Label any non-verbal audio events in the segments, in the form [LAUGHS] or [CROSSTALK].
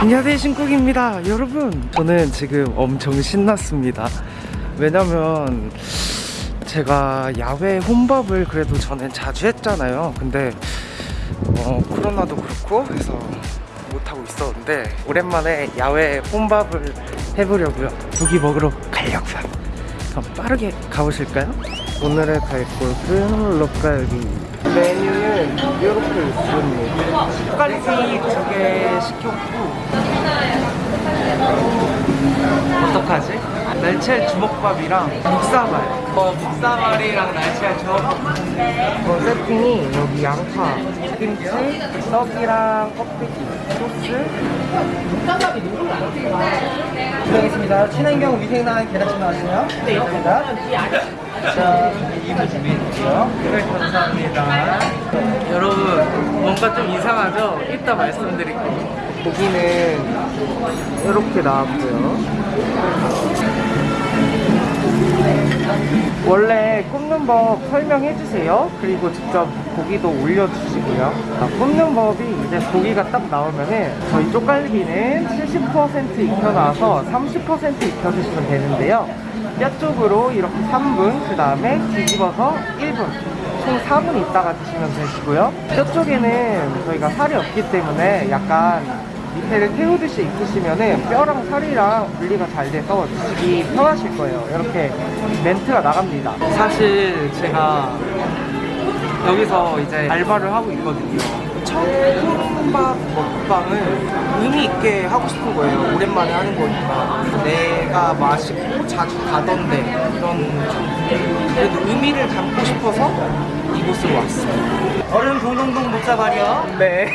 안녕하세요 신국입니다. 여러분 저는 지금 엄청 신났습니다. 왜냐면 제가 야외 혼밥을 그래도 저는 자주 했잖아요. 근데 어, 코로나도 그렇고 해서 못하고 있었는데 오랜만에 야외 혼밥을 해보려고요. 고기 먹으러 가려고요. 그럼 빠르게 가보실까요? 오늘의 갈 곳은 럭갈비 메뉴는 이렇게 있습니다 럭갈비 두개 시켰고 어떡하지? 날치알 주먹밥이랑 묵사발 어, 묵사발이랑 날치알 주먹밥 어, 세팅이 여기 양파, 김치, 떡이랑 껍데기, 소스 드리겠습니다. 친환경 위생난 계란찜 나왔어요. 네, 있습니다. 자, 2부 준비해주세요. 네, 감사합니다. 여러분 뭔가 좀 이상하죠? 이따 말씀드릴게요 고기는 이렇게 나왔고요 원래 굽는 법 설명해 주세요 그리고 직접 고기도 올려주시고요 자, 굽는 법이 이제 고기가 딱 나오면은 저희 쪽갈비는 70% 익혀놔서 30% 익혀주시면 되는데요 뼈 쪽으로 이렇게 3분 그 다음에 뒤집어서 1분. 총 4분 있다가 드시면 되시고요. 뼈 쪽에는 저희가 살이 없기 때문에 약간 밑에를 태우듯이 익히시면은 뼈랑 살이랑 분리가 잘 돼서 드시기 편하실 거예요. 이렇게 멘트가 나갑니다. 사실 제가 여기서 이제 알바를 하고 있거든요. 첫 혼밥 먹방을 의미 있게 하고 싶은 거예요 오랜만에 하는 거니까 내가 맛있고 자주 가던데 이런 좀 그래도 의미를 담고 싶어서 이곳으로 왔어요 얼음 동동동 묵사발이요. 네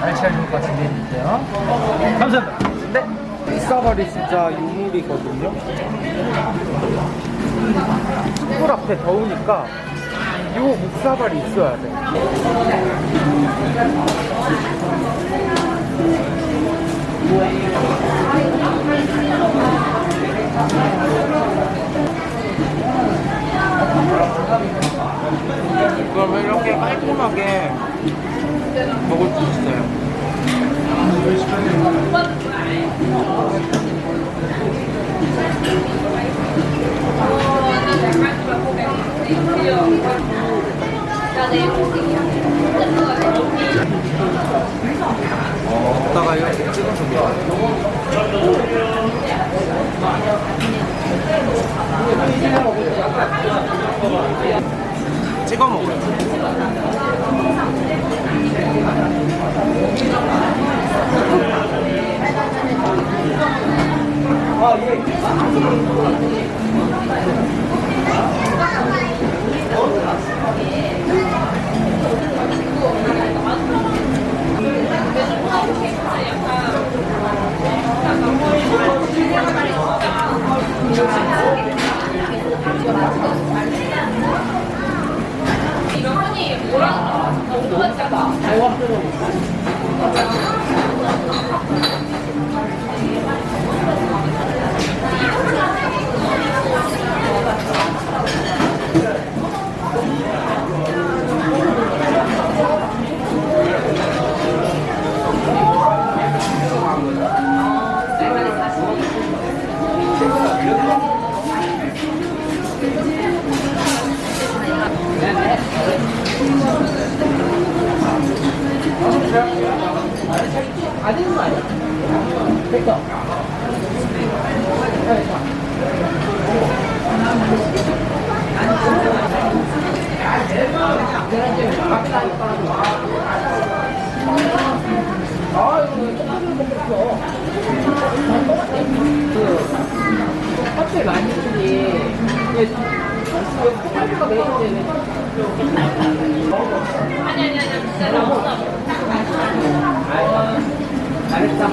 날치알 주먹밥 준비해주세요. 감사합니다. 네. 묵사발이 진짜 유물이거든요. 숯불 앞에 더우니까 요 묵사발이 있어야 돼. 그러면 이렇게 깔끔하게 먹을 수 있어요. 찍어서 먹어 안 되는 거 아니야? 됐어. 아니 아니, 아니, 진짜 너무. 맛있다.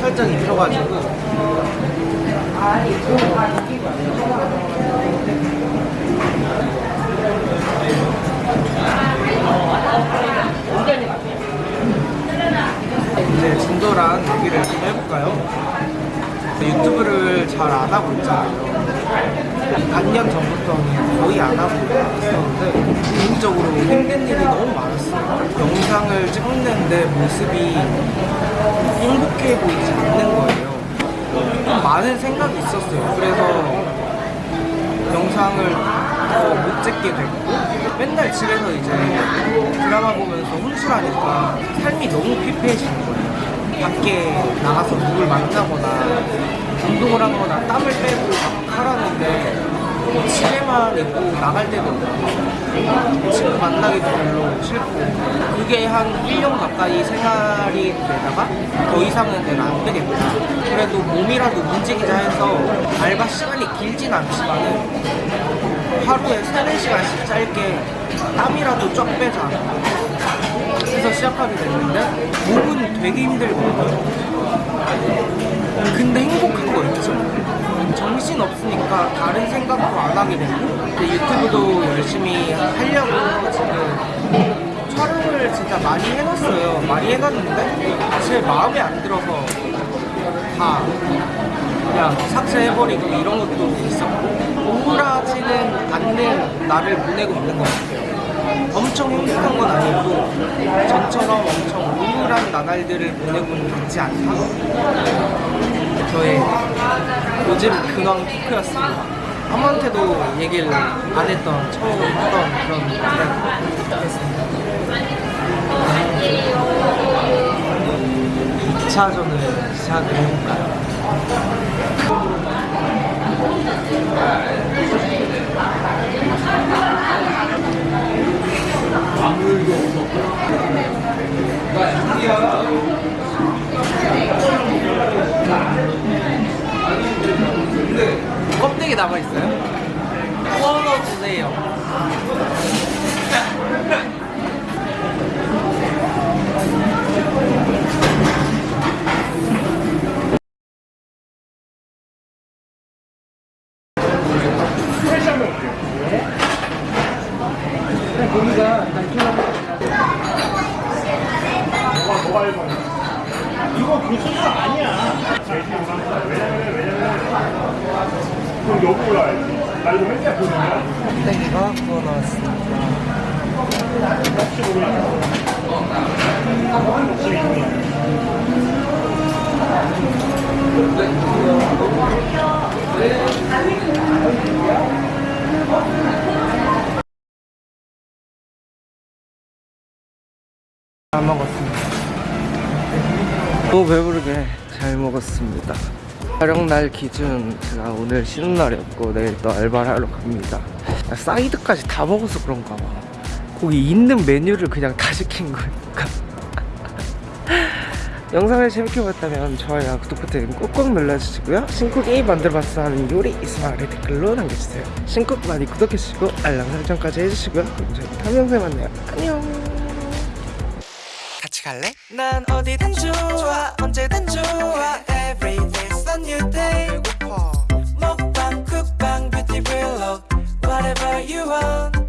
살짝 입혀가지고 이제 진솔한 얘기를 좀 해볼까요? 유튜브를 잘 안 하고 있잖아요. 반년 전부터는 거의 안 하고 있었는데 개인적으로 힘든 일이 너무 많았어요. 영상을 찍는데 모습이 행복해 보이지 않는 거예요. 좀 많은 생각이 있었어요. 그래서 영상을 더못 찍게 됐고 맨날 집에서 이제 드라마 보면서 혼술하니까 삶이 너무 피폐해지는 거예요. 밖에 나가서 누굴 만나거나 운동을 하거나 땀을 빼고 막 하라는데 뭐 집에만 있고 나갈 데도 없고 친구 만나기도 별로 싫고 그게 한 1년 가까이 생활이 되다가 더 이상은 내가 안 되겠다 그래도 몸이라도 움직이자 해서 알바 시간이 길진 않지만은 하루에 3, 4시간씩 짧게 땀이라도 쫙 빼자. 해서 시작하게 됐는데 몸은 되게 힘들거든요. 근데 행복한 거 있죠 정신 없으니까 다른 생각도 안 하게 되고 근데 유튜브도 열심히 하려고 지금 촬영을 진짜 많이 해놨어요. 많이 해놨는데 제 마음에 안 들어서 다 그냥 삭제해버리고 이런 것도 있었고 우울하지는 않는 나를 보내고 있는 것 같아요. 엄청 행복한 건 아니고 전처럼 엄청 우울한 나날들을 보내고는 있지 않다 요즘 근황 토크였습니다. 아무한테도 얘기를 안 했던 처음 하던 그런 노래였습니다. 2차전을 시작을 해볼까요? 껍데기 남아있어요? 구워주세요 고기가 이거 그 소스 아니야. 땡이가 구워 나왔습니다. 안 먹었습니다. 너무 배부르게 잘 먹었습니다. 촬영 날 기준 제가 오늘 쉬는 날이었고 내일 또 알바를 하러 갑니다. 사이드까지 다 먹어서 그런가 봐. 거기 있는 메뉴를 그냥 다 시킨 거니까. [LAUGHS] 영상을 재밌게 봤다면 좋아요와 구독 버튼 꾹꾹 눌러주시고요. 신쿡이 만들어봤어 하는 요리 아래 댓글로 남겨주세요. 신쿡 많이 구독해주시고 알람 설정까지 해주시고요. 그럼 저희 다음 영상에 만나요. 안녕. 갈래? 난 어디든 좋아 언제든 좋아 Every day's a new day 배고파 먹방 쿡방 뷰티 블록 Whatever you want